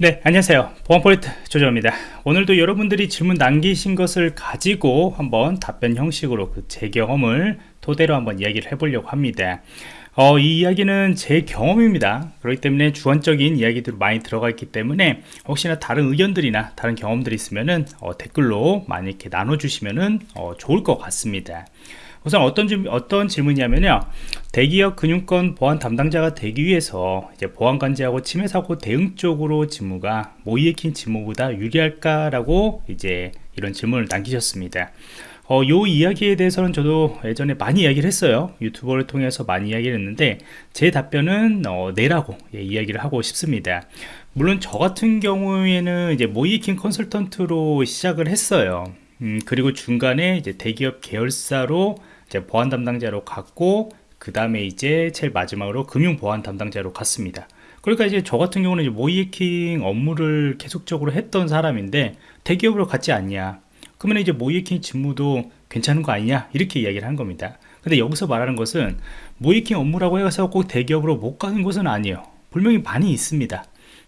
네 안녕하세요. 보안포인트 조정입니다. 오늘도 여러분들이 질문 남기신 것을 가지고 한번 답변 형식으로 그 제 경험을 토대로 한번 이야기를 해보려고 합니다. 어, 이 이야기는 제 경험입니다. 그렇기 때문에 주관적인 이야기들이 많이 들어가 있기 때문에 혹시나 다른 의견들이나 다른 경험들이 있으면 은 어, 댓글로 많이 이렇게 나눠주시면 은 어, 좋을 것 같습니다 우선 어떤, 질, 어떤 질문이냐면요. 대기업 금융권 보안 담당자가 되기 위해서 이제 보안 관제하고 침해 사고 대응 쪽으로 직무가 모이에킹 직무보다 유리할까라고 이제 이런 질문을 남기셨습니다. 어, 요 이야기에 대해서는 저도 예전에 많이 이야기를 했어요. 유튜버를 통해서 많이 이야기를 했는데 제 답변은 어, 네라고 예, 이야기를 하고 싶습니다. 물론 저 같은 경우에는 이제 모이킹 컨설턴트로 시작을 했어요. 음, 그리고 중간에 이제 대기업 계열사로 이제 보안 담당자로 갔고 그 다음에 이제 제일 마지막으로 금융 보안 담당자로 갔습니다. 그러니까 이제 저 같은 경우는 이제 모이킹 업무를 계속적으로 했던 사람인데 대기업으로 갔지 않냐. 그러면 이제 모이킹 직무도 괜찮은 거 아니냐 이렇게 이야기를 한 겁니다. 근데 여기서 말하는 것은 모이킹 업무라고 해서 꼭 대기업으로 못 가는 것은 아니에요. 분명히 많이 있습니다.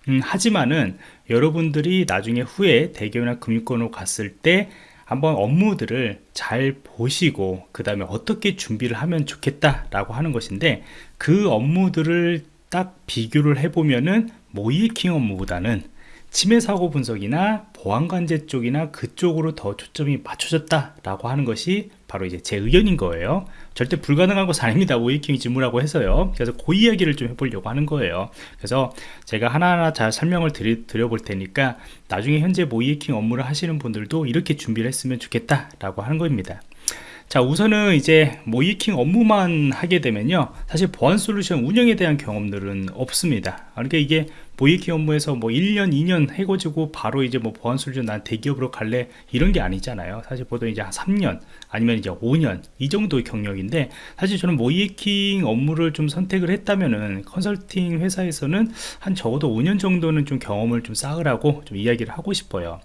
음, 하지만은 여러분들이 나중에 후에 대기업이나 금융권으로 갔을 때 한번 업무들을 잘 보시고 그 다음에 어떻게 준비를 하면 좋겠다 라고 하는 것인데 그 업무들을 딱 비교를 해보면은 모이킹 업무보다는 침해 사고 분석이나 보안관제 쪽이나 그쪽으로 더 초점이 맞춰졌다 라고 하는 것이 바로 이제 제 의견인 거예요. 절대 불가능한 것은 아닙니다. 모이킹 직무라고 해서요. 그래서 그 이야기를 좀 해보려고 하는 거예요. 그래서 제가 하나하나 잘 설명을 드리, 드려볼 테니까 나중에 현재 모이킹 업무를 하시는 분들도 이렇게 준비를 했으면 좋겠다 라고 하는 겁니다. 자 우선은 이제 모이킹 업무만 하게 되면요. 사실 보안 솔루션 운영에 대한 경험들은 없습니다. 그러니까 이게 모이킹 업무에서 뭐 1년 2년 해가지고 바로 이제 뭐 보안 솔루션 난 대기업으로 갈래? 이런 게 아니잖아요. 사실 보통 이제 한 3년 아니면 이제 5년 이 정도의 경력인데 사실 저는 모이킹 업무를 좀 선택을 했다면은 컨설팅 회사에서는 한 적어도 5년 정도는 좀 경험을 좀 쌓으라고 좀 이야기를 하고 싶어요.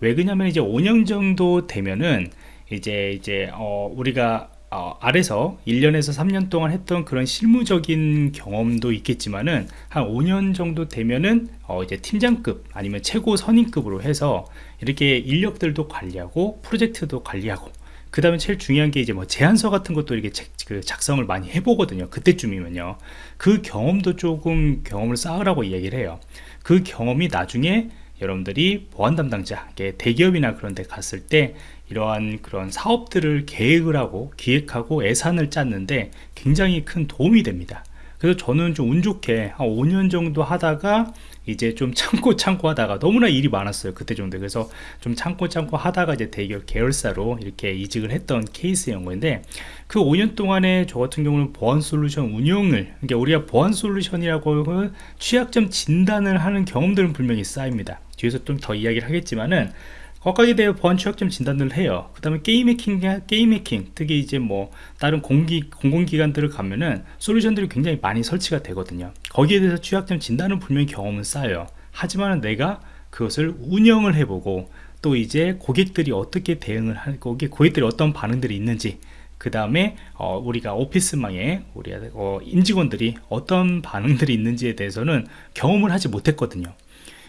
왜 그러냐면 이제 5년 정도 되면은 이제 이제 어 우리가 어, 아래서 1년에서 3년 동안 했던 그런 실무적인 경험도 있겠지만은 한 5년 정도 되면은 어, 이제 팀장급 아니면 최고 선임급으로 해서 이렇게 인력들도 관리하고 프로젝트도 관리하고 그 다음에 제일 중요한 게 이제 뭐 제안서 같은 것도 이렇게 책, 그 작성을 많이 해보거든요 그때쯤이면요. 그 경험도 조금 경험을 쌓으라고 얘기를 해요. 그 경험이 나중에 여러분들이 보안 담당자 대기업이나 그런 데 갔을 때 이러한 그런 사업들을 계획을 하고 기획하고 예산을 짰는데 굉장히 큰 도움이 됩니다. 그래서 저는 좀 운 좋게 한 5년 정도 하다가 이제 좀 참고 참고 하다가 너무나 일이 많았어요 그때 정도 그래서 좀 참고 참고 하다가 이제 대기업 계열사로 이렇게 이직을 했던 케이스인 건데 그 5년 동안에 저 같은 경우는 보안 솔루션 운영을 그러니까 우리가 보안 솔루션이라고 취약점 진단을 하는 경험들은 분명히 쌓입니다. 뒤에서 좀 더 이야기를 하겠지만은 거기에 대해 보안 취약점 진단을 해요. 그 다음에 게임 해킹 게임 해킹 특히 이제 뭐 다른 공기 공공기관들을 가면은 솔루션들이 굉장히 많이 설치가 되거든요. 거기에 대해서 취약점 진단은 분명히 경험은 쌓여요. 하지만 내가 그것을 운영을 해보고 또 이제 고객들이 어떻게 대응을 하고 고객들이 어떤 반응들이 있는지 그 다음에 어, 우리가 오피스망에 우리 어, 임직원들이 어떤 반응들이 있는지에 대해서는 경험을 하지 못했거든요.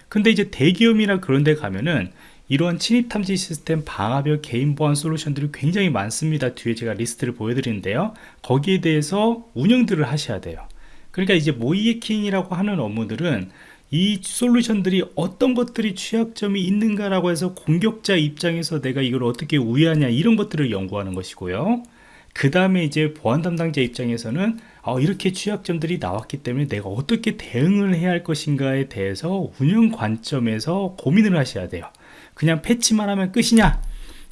근데 이제 대기업이나 그런 데 가면은 이러한 침입 탐지 시스템 방화벽 개인 보안 솔루션들이 굉장히 많습니다. 뒤에 제가 리스트를 보여드리는데요. 거기에 대해서 운영들을 하셔야 돼요. 그러니까 이제 모이해킹이라고 하는 업무들은 이 솔루션들이 어떤 것들이 취약점이 있는가 라고 해서 공격자 입장에서 내가 이걸 어떻게 우회하냐 이런 것들을 연구하는 것이고요. 그 다음에 이제 보안 담당자 입장에서는 어, 이렇게 취약점들이 나왔기 때문에 내가 어떻게 대응을 해야 할 것인가에 대해서 운영 관점에서 고민을 하셔야 돼요 그냥 패치만 하면 끝이냐?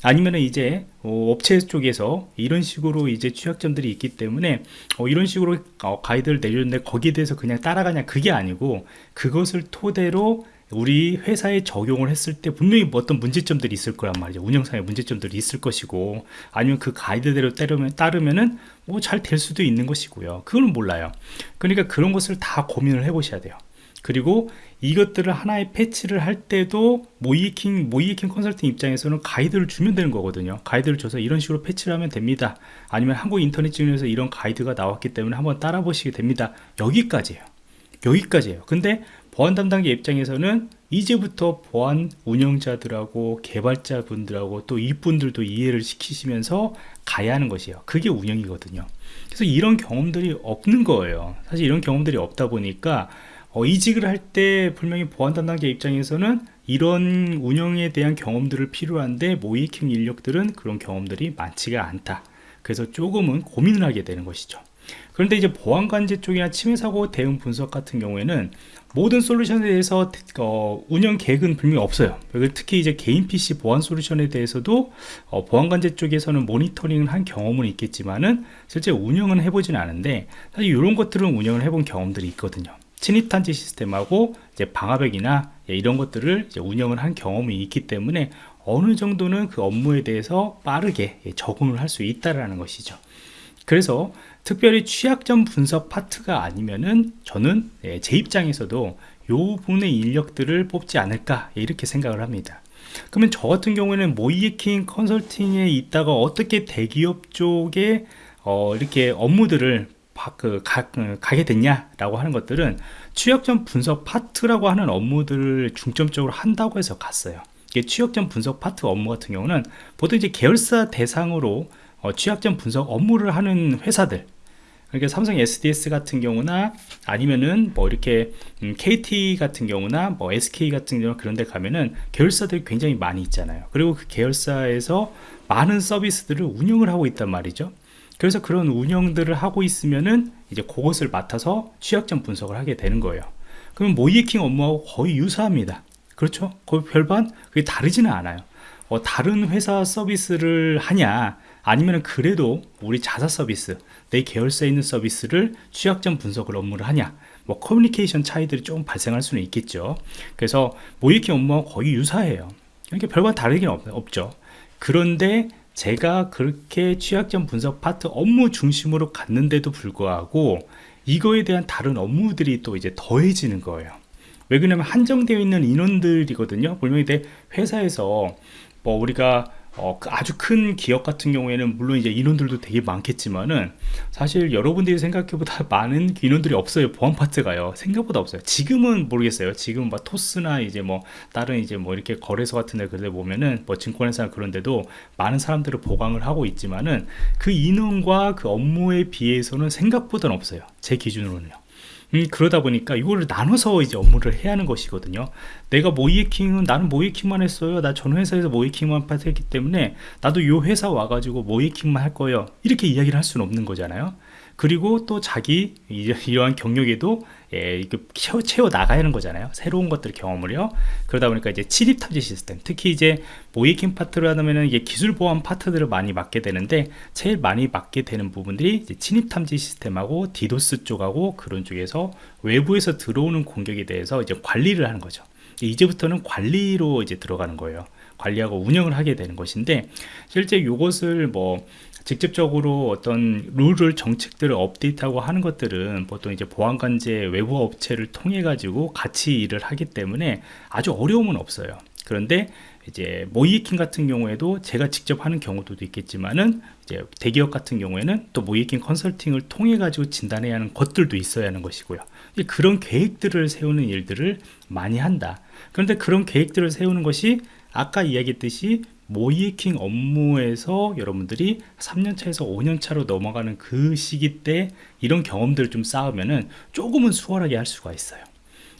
아니면 이제 어, 업체 쪽에서 이런 식으로 이제 취약점들이 있기 때문에 어, 이런 식으로 어, 가이드를 내줬는데 거기에 대해서 그냥 따라가냐? 그게 아니고 그것을 토대로 우리 회사에 적용을 했을 때 분명히 뭐 어떤 문제점들이 있을 거란 말이죠. 운영상의 문제점들이 있을 것이고 아니면 그 가이드대로 따르면, 따르면은 뭐 잘 될 수도 있는 것이고요. 그거는 몰라요. 그러니까 그런 것을 다 고민을 해 보셔야 돼요 그리고 이것들을 하나의 패치를 할 때도 모이킹 모이킹 컨설팅 입장에서는 가이드를 주면 되는 거거든요. 가이드를 줘서 이런 식으로 패치를 하면 됩니다. 아니면 한국 인터넷 증에서 이런 가이드가 나왔기 때문에 한번 따라 보시게 됩니다. 여기까지예요. 여기까지예요. 근데 보안 담당자 입장에서는 이제부터 보안 운영자들하고 개발자분들하고 또 이분들도 이해를 시키시면서 가야 하는 것이에요. 그게 운영이거든요. 그래서 이런 경험들이 없는 거예요. 사실 이런 경험들이 없다 보니까 어, 이직을 할 때 분명히 보안 담당자 입장에서는 이런 운영에 대한 경험들을 필요한데 모이킹 인력들은 그런 경험들이 많지가 않다. 그래서 조금은 고민을 하게 되는 것이죠. 그런데 이제 보안관제 쪽이나 침해사고 대응 분석 같은 경우에는 모든 솔루션에 대해서 어, 운영 계획은 분명히 없어요. 특히 이제 개인 PC 보안 솔루션에 대해서도 어, 보안관제 쪽에서는 모니터링을 한 경험은 있겠지만은 실제 운영은 해보지는 않은데 사실 이런 것들은 운영을 해본 경험들이 있거든요 침입탄지 시스템하고 이제 방화벽이나 예, 이런 것들을 운영을 한 경험이 있기 때문에 어느 정도는 그 업무에 대해서 빠르게 예, 적응을 할 수 있다라는 것이죠. 그래서 특별히 취약점 분석 파트가 아니면은 저는 예, 제 입장에서도 요 부분의 인력들을 뽑지 않을까 이렇게 생각을 합니다. 그러면 저 같은 경우에는 모의해킹 컨설팅에 있다가 어떻게 대기업 쪽에 어 이렇게 업무들을 그 가, 그 가 게 됐냐라고 하는 것들은 취약점 분석 파트라고 하는 업무들을 중점적으로 한다고 해서 갔어요. 이게 취약점 분석 파트 업무 같은 경우는 보통 이제 계열사 대상으로 어, 취약점 분석 업무를 하는 회사들. 그러니까 삼성 SDS 같은 경우나 아니면은 뭐 이렇게 음, KT 같은 경우나 뭐 SK 같은 경우 그런 데 가면은 계열사들이 굉장히 많이 있잖아요. 그리고 그 계열사에서 많은 서비스들을 운영을 하고 있단 말이죠 그래서 그런 운영들을 하고 있으면은 이제 그것을 맡아서 취약점 분석을 하게 되는 거예요. 그러면 모의해킹 업무하고 거의 유사합니다. 그렇죠? 거의 별반 그게 다르지는 않아요. 어, 다른 회사 서비스를 하냐 아니면 그래도 우리 자사 서비스 내 계열사에 있는 서비스를 취약점 분석을 업무를 하냐 뭐 커뮤니케이션 차이들이 좀 발생할 수는 있겠죠. 그래서 모의해킹 업무와 거의 유사해요. 이렇게 별반 다르긴 없, 없죠. 그런데 제가 그렇게 취약점 분석 파트 업무 중심으로 갔는데도 불구하고 이거에 대한 다른 업무들이 또 이제 더해지는 거예요. 왜 그러냐면 한정되어 있는 인원들이거든요. 분명히 회사에서 뭐 우리가 어, 그 아주 큰 기업 같은 경우에는 물론 이제 인원들도 되게 많겠지만은 사실 여러분들이 생각해보다 많은 인원들이 없어요. 보안 파트가요. 생각보다 없어요. 지금은 모르겠어요. 지금 뭐 토스나 이제 뭐 다른 이제 뭐 이렇게 거래소 같은 데 그런데 보면은 뭐 증권회사 그런 데도 많은 사람들을 보강을 하고 있지만은 그 인원과 그 업무에 비해서는 생각보다는 없어요. 제 기준으로는요 음, 그러다 보니까 이거를 나눠서 이제 업무를 해야 하는 것이거든요. 내가 모이킹은 나는 모이킹만 했어요. 나 전 회사에서 모이킹만 했기 때문에 나도 이 회사 와가지고 모이킹만 할 거예요. 이렇게 이야기를 할 수는 없는 거잖아요 그리고 또 자기 이러한 경력에도 예, 채워, 채워 나가야 하는 거잖아요. 새로운 것들 경험을요. 그러다 보니까 이제 침입 탐지 시스템 특히 이제 모의해킹 파트를 하면은 이게 기술 보안 파트들을 많이 맡게 되는데 제일 많이 맡게 되는 부분들이 침입 탐지 시스템하고 디도스 쪽하고 그런 쪽에서 외부에서 들어오는 공격에 대해서 이제 관리를 하는 거죠. 이제부터는 관리로 이제 들어가는 거예요. 관리하고 운영을 하게 되는 것인데 실제 이것을 뭐 직접적으로 어떤 룰을 정책들을 업데이트하고 하는 것들은 보통 이제 보안관제 외부 업체를 통해 가지고 같이 일을 하기 때문에 아주 어려움은 없어요. 그런데 이제 모이킹 같은 경우에도 제가 직접 하는 경우도 있겠지만은 이제 대기업 같은 경우에는 또 모이킹 컨설팅을 통해 가지고 진단해야 하는 것들도 있어야 하는 것이고요. 그런 계획들을 세우는 일들을 많이 한다. 그런데 그런 계획들을 세우는 것이 아까 이야기했듯이 모이킹 업무에서 여러분들이 3년차에서 5년차로 넘어가는 그 시기 때 이런 경험들을 좀 쌓으면은 조금은 수월하게 할 수가 있어요.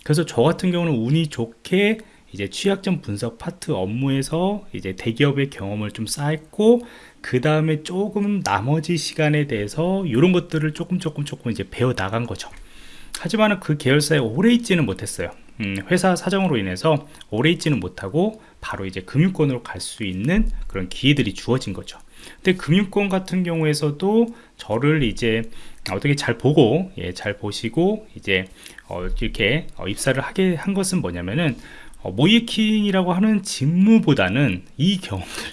그래서 저 같은 경우는 운이 좋게 이제 취약점 분석 파트 업무에서 이제 대기업의 경험을 좀 쌓았고 그 다음에 조금 나머지 시간에 대해서 이런 것들을 조금 조금 조금 이제 배워 나간 거죠. 하지만 그 계열사에 오래 있지는 못했어요 음, 회사 사정으로 인해서 오래 있지는 못하고 바로 이제 금융권으로 갈 수 있는 그런 기회들이 주어진 거죠. 근데 금융권 같은 경우에서도 저를 이제 어떻게 잘 보고 예, 잘 보시고 이제 어, 이렇게 어, 입사를 하게 한 것은 뭐냐면은 어, 모이킹이라고 하는 직무보다는 이 경험들.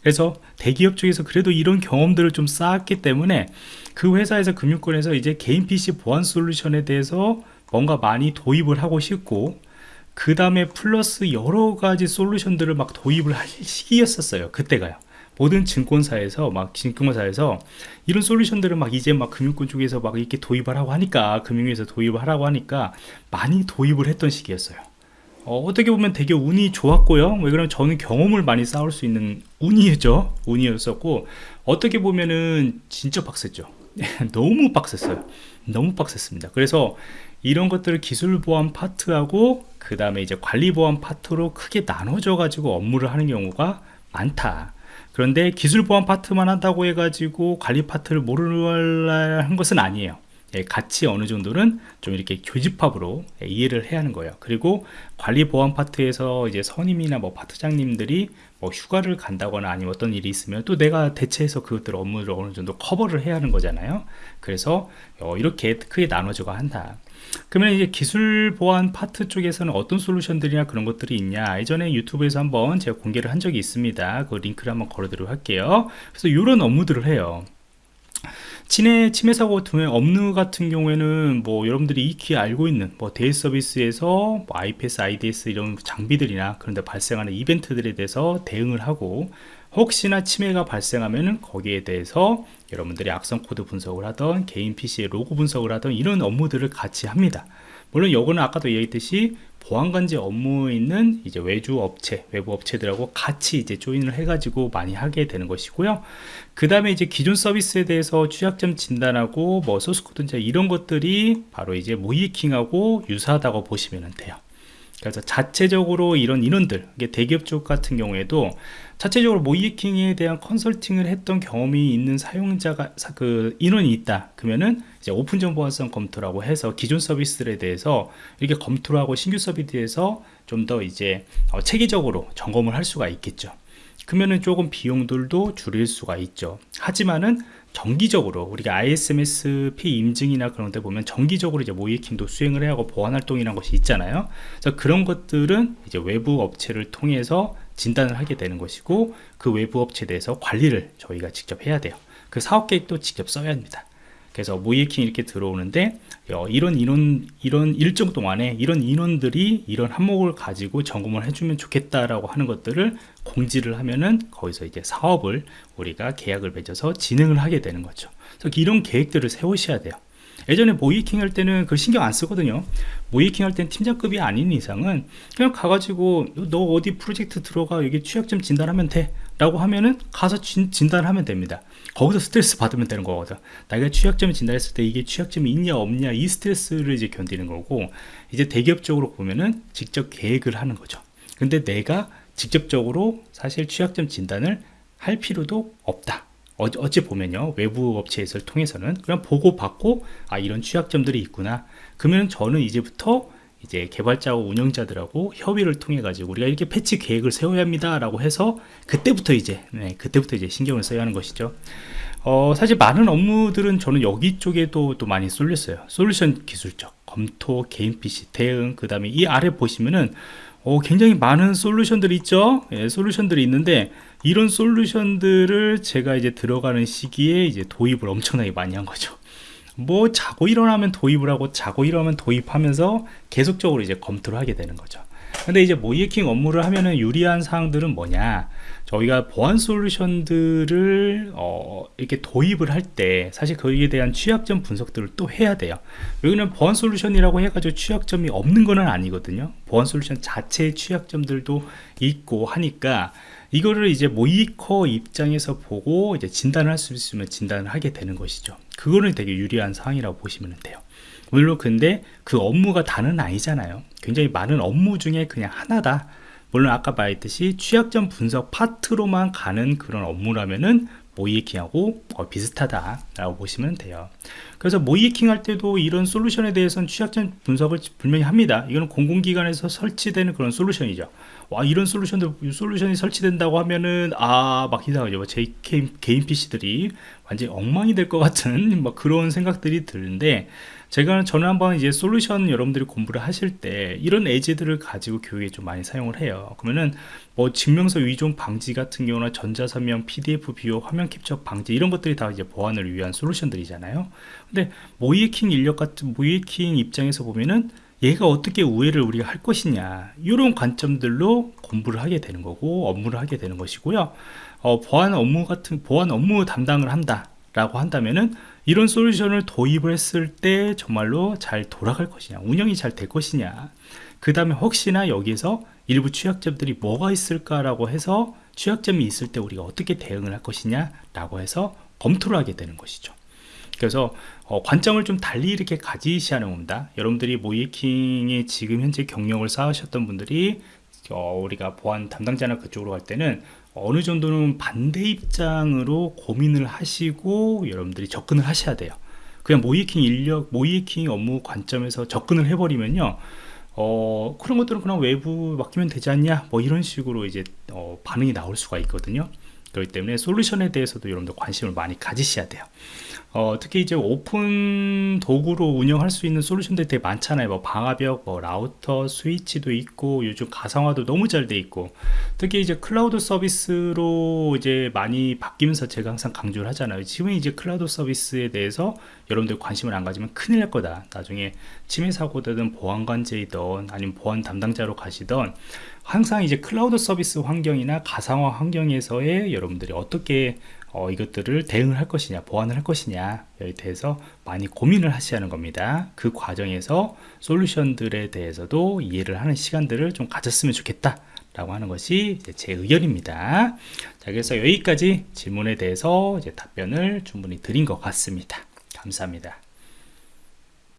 그래서 대기업 쪽에서 그래도 이런 경험들을 좀 쌓았기 때문에 그 회사에서 금융권에서 이제 개인 PC 보안 솔루션에 대해서 뭔가 많이 도입을 하고 싶고 그 다음에 플러스 여러 가지 솔루션들을 막 도입을 할 시기였었어요. 그때가요. 모든 증권사에서 막 증권사에서 이런 솔루션들을 막 이제 막 금융권 쪽에서 막 이렇게 도입을 하고 하니까 금융에서 도입을 하라고 하니까 많이 도입을 했던 시기였어요. 어, 떻게 보면 되게 운이 좋았고요. 왜 그러면 저는 경험을 많이 쌓을 수 있는 운이죠. 운이었었고 어떻게 보면은 진짜 빡셌죠. 너무 빡셌어요. 너무 빡셌습니다. 그래서 이런 것들을 기술 보안 파트하고 그 다음에 이제 관리 보안 파트로 크게 나눠져 가지고 업무를 하는 경우가 많다. 그런데 기술 보안 파트만 한다고 해가지고 관리 파트를 모르는 것은 아니에요. 예, 같이 어느 정도는 좀 이렇게 교집합으로 예, 이해를 해야 하는 거예요. 그리고 관리 보안 파트에서 이제 선임이나 뭐 파트장님들이 뭐 휴가를 간다거나 아니면 어떤 일이 있으면 또 내가 대체해서 그것들 업무를 어느 정도 커버를 해야 하는 거잖아요. 그래서 어, 이렇게 크게 나눠져가 한다 그러면 이제 기술 보안 파트 쪽에서는 어떤 솔루션들이나 그런 것들이 있냐? 예전에 유튜브에서 한번 제가 공개를 한 적이 있습니다. 그 링크를 한번 걸어드리도록 할게요. 그래서 이런 업무들을 해요. 침해, 침해 사고 같은 업무 같은 경우에는 뭐 여러분들이 익히 알고 있는 뭐 대외 서비스에서 뭐 IPS, IDS 이런 장비들이나 그런데 발생하는 이벤트들에 대해서 대응을 하고 혹시나 침해가 발생하면 거기에 대해서 여러분들이 악성 코드 분석을 하던 개인 PC의 로그 분석을 하던 이런 업무들을 같이 합니다 물론 요거는 아까도 얘기했듯이 보안관제 업무에 있는 이제 외주 업체, 외부 업체들하고 같이 이제 join을 해가지고 많이 하게 되는 것이고요. 그 다음에 이제 기존 서비스에 대해서 취약점 진단하고 뭐 소스코드 이런 것들이 바로 이제 모의해킹하고 유사하다고 보시면 돼요. 그래서 자체적으로 이런 인원들 대기업 쪽 같은 경우에도 자체적으로 모의해킹에 대한 컨설팅을 했던 경험이 있는 사용자가 그 인원이 있다. 그러면은 이제 오픈 전 보안성 검토라고 해서 기존 서비스들에 대해서 이렇게 검토를 하고 신규 서비스에서 좀 더 이제 어, 체계적으로 점검을 할 수가 있겠죠. 그러면은 조금 비용들도 줄일 수가 있죠. 하지만은 정기적으로 우리가 ISMSP 임증이나 그런 데 보면 정기적으로 이제 모이킹도 수행을 해야 하고 보안 활동이라는 것이 있잖아요. 그래서 그런 것들은 이제 외부 업체를 통해서 진단을 하게 되는 것이고 그 외부 업체에 대해서 관리를 저희가 직접 해야 돼요. 그 사업 계획도 직접 써야 합니다. 그래서 모이킹 이렇게 들어오는데 어, 이런 인원 이런 일정 동안에 이런 인원들이 이런 항목을 가지고 점검을 해주면 좋겠다라고 하는 것들을 공지를 하면은 거기서 이제 사업을 우리가 계약을 맺어서 진행을 하게 되는 거죠. 그래서 이런 계획들을 세우셔야 돼요. 예전에 모이킹 할 때는 그 신경 안 쓰거든요 모이킹 할땐 팀장급이 아닌 이상은 그냥 가가지고 너 어디 프로젝트 들어가 여기 취약점 진단하면 돼 라고 하면은 가서 진, 진단하면 됩니다. 거기서 스트레스 받으면 되는 거거든. 내가 취약점을 진단했을 때 이게 취약점이 있냐 없냐 이 스트레스를 이제 견디는 거고 이제 대기업적으로 보면은 직접 계획을 하는 거죠. 근데 내가 직접적으로 사실 취약점 진단을 할 필요도 없다. 어찌 보면요. 외부 업체에서 통해서는 그냥 보고 받고 아 이런 취약점들이 있구나. 그러면 저는 이제부터 이제 개발자와 운영자들하고 협의를 통해 가지고 우리가 이렇게 패치 계획을 세워야 합니다 라고 해서 그때부터 이제 네, 그때부터 이제 신경을 써야 하는 것이죠. 어, 사실 많은 업무들은 저는 여기 쪽에도 또 많이 쏠렸어요. 솔루션 기술적 검토 개인 PC 대응 그 다음에 이 아래 보시면은 어, 굉장히 많은 솔루션들이 있죠? 예, 솔루션들이 있는데 이런 솔루션들을 제가 이제 들어가는 시기에 이제 도입을 엄청나게 많이 한 거죠 뭐 자고 일어나면 도입을 하고 자고 일어나면 도입하면서 계속적으로 이제 검토를 하게 되는 거죠. 근데 이제 모이킹 업무를 하면은 유리한 사항들은 뭐냐? 저희가 보안 솔루션들을 어, 이렇게 도입을 할 때 사실 거기에 대한 취약점 분석들을 또 해야 돼요. 여기는 보안 솔루션이라고 해가지고 취약점이 없는 거는 아니거든요. 보안 솔루션 자체의 취약점들도 있고 하니까 이거를 이제 모이커 입장에서 보고 이제 진단을 할 수 있으면 진단을 하게 되는 것이죠. 그거는 되게 유리한 상황이라고 보시면 돼요. 물론 근데 그 업무가 다는 아니잖아요. 굉장히 많은 업무 중에 그냥 하나다. 물론 아까 말했듯이 취약점 분석 파트로만 가는 그런 업무라면은 모이킹하고 어, 비슷하다 라고 보시면 돼요. 그래서 모이킹 할 때도 이런 솔루션에 대해서는 취약점 분석을 분명히 합니다. 이거는 공공기관에서 설치되는 그런 솔루션이죠 와 이런 솔루션들 솔루션이 설치된다고 하면은 아 막 이상하죠. 뭐제 개인, 개인 PC들이 완전히 엉망이 될 것 같은 막 그런 생각들이 드는데 제가 저는 한번 이제 솔루션 여러분들이 공부를 하실 때 이런 에이지들을 가지고 교육에 좀 많이 사용을 해요. 그러면은 뭐 증명서 위존 방지 같은 경우나 전자서명 PDF 비호 화면 캡처 방지 이런 것들이 다 이제 보안을 위한 솔루션들이잖아요. 근데 모이킹 인력 같은 모이킹 입장에서 보면은 얘가 어떻게 우회를 우리가 할 것이냐 이런 관점들로 공부를 하게 되는 거고 업무를 하게 되는 것이고요. 어, 보안 업무 같은 보안 업무 담당을 한다 라고 한다면은 이런 솔루션을 도입을 했을 때 정말로 잘 돌아갈 것이냐 운영이 잘 될 것이냐. 그 다음에 혹시나 여기에서 일부 취약점들이 뭐가 있을까라고 해서 취약점이 있을 때 우리가 어떻게 대응을 할 것이냐 라고 해서 검토를 하게 되는 것이죠 그래서 어, 관점을 좀 달리 이렇게 가지시하는 겁니다. 여러분들이 모이킹에 지금 현재 경력을 쌓으셨던 분들이 어, 우리가 보안 담당자나 그쪽으로 갈 때는 어느 정도는 반대 입장으로 고민을 하시고 여러분들이 접근을 하셔야 돼요. 그냥 모이킹 인력 모이킹 업무 관점에서 접근을 해버리면요 어, 그런 것들은 그냥 외부 맡기면 되지 않냐 뭐 이런 식으로 이제 어, 반응이 나올 수가 있거든요. 그렇기 때문에 솔루션에 대해서도 여러분들 관심을 많이 가지셔야 돼요 어, 특히 이제 오픈 도구로 운영할 수 있는 솔루션들이 되게 많잖아요. 뭐 방화벽, 뭐 라우터, 스위치도 있고 요즘 가상화도 너무 잘 돼 있고. 특히 이제 클라우드 서비스로 이제 많이 바뀌면서 제가 항상 강조를 하잖아요. 지금 이제 클라우드 서비스에 대해서 여러분들 관심을 안 가지면 큰일 날 거다. 나중에 침해 사고든 보안관제이든 아니면 보안 담당자로 가시던 항상 이제 클라우드 서비스 환경이나 가상화 환경에서의 여러분들이 어떻게 어, 이것들을 대응을 할 것이냐 보완을 할 것이냐에 대해서 많이 고민을 하셔야 하는 겁니다. 그 과정에서 솔루션들에 대해서도 이해를 하는 시간들을 좀 가졌으면 좋겠다 라고 하는 것이 제 의견입니다. 자 그래서 여기까지 질문에 대해서 답변을 충분히 드린 것 같습니다. 감사합니다